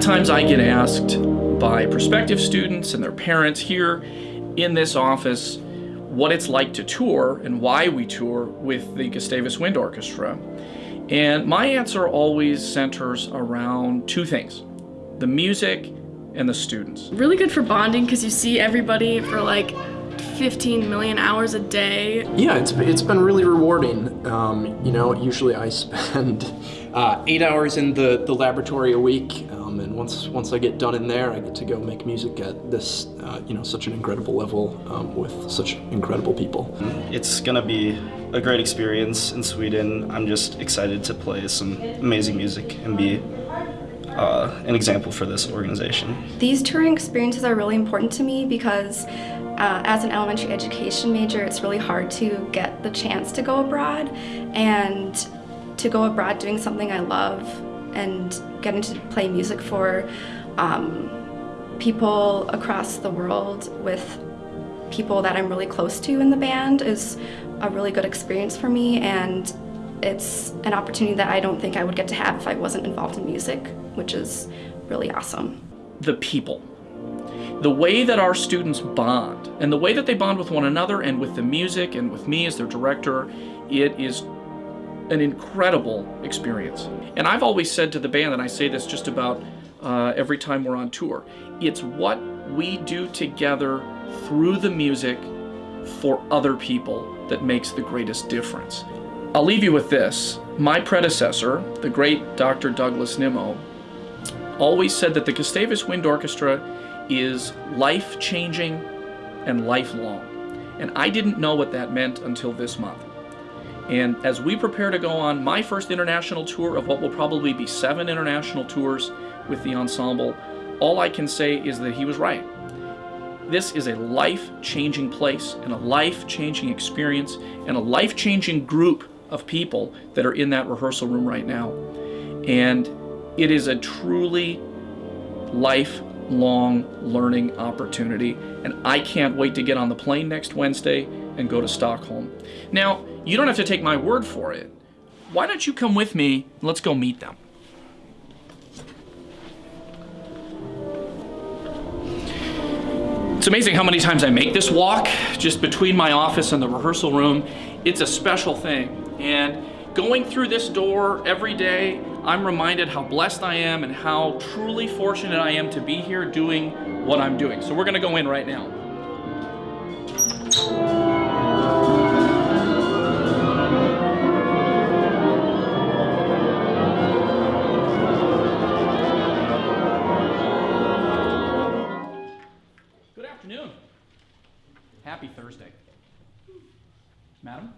times I get asked by prospective students and their parents here in this office what it's like to tour and why we tour with the Gustavus Wind Orchestra. And my answer always centers around two things the music and the students. Really good for bonding because you see everybody for like 15 million hours a day. Yeah, it's, it's been really rewarding. Um, you know, usually I spend uh, eight hours in the, the laboratory a week, um, and once once I get done in there, I get to go make music at this, uh, you know, such an incredible level um, with such incredible people. It's gonna be a great experience in Sweden. I'm just excited to play some amazing music and be uh, an example for this organization. These touring experiences are really important to me because uh, as an elementary education major, it's really hard to get the chance to go abroad and to go abroad doing something I love and getting to play music for um, people across the world with people that I'm really close to in the band is a really good experience for me and it's an opportunity that I don't think I would get to have if I wasn't involved in music, which is really awesome. The people. The way that our students bond, and the way that they bond with one another and with the music and with me as their director, it is an incredible experience. And I've always said to the band, and I say this just about uh, every time we're on tour, it's what we do together through the music for other people that makes the greatest difference. I'll leave you with this. My predecessor, the great Dr. Douglas Nimmo, always said that the Gustavus Wind Orchestra is life-changing and lifelong. And I didn't know what that meant until this month. And as we prepare to go on my first international tour of what will probably be seven international tours with the ensemble, all I can say is that he was right. This is a life-changing place and a life-changing experience and a life-changing group of people that are in that rehearsal room right now. And it is a truly lifelong learning opportunity. And I can't wait to get on the plane next Wednesday and go to Stockholm. Now, you don't have to take my word for it. Why don't you come with me let's go meet them? It's amazing how many times I make this walk just between my office and the rehearsal room. It's a special thing. And going through this door every day, I'm reminded how blessed I am and how truly fortunate I am to be here doing what I'm doing. So we're gonna go in right now. Good afternoon. Happy Thursday. Madam?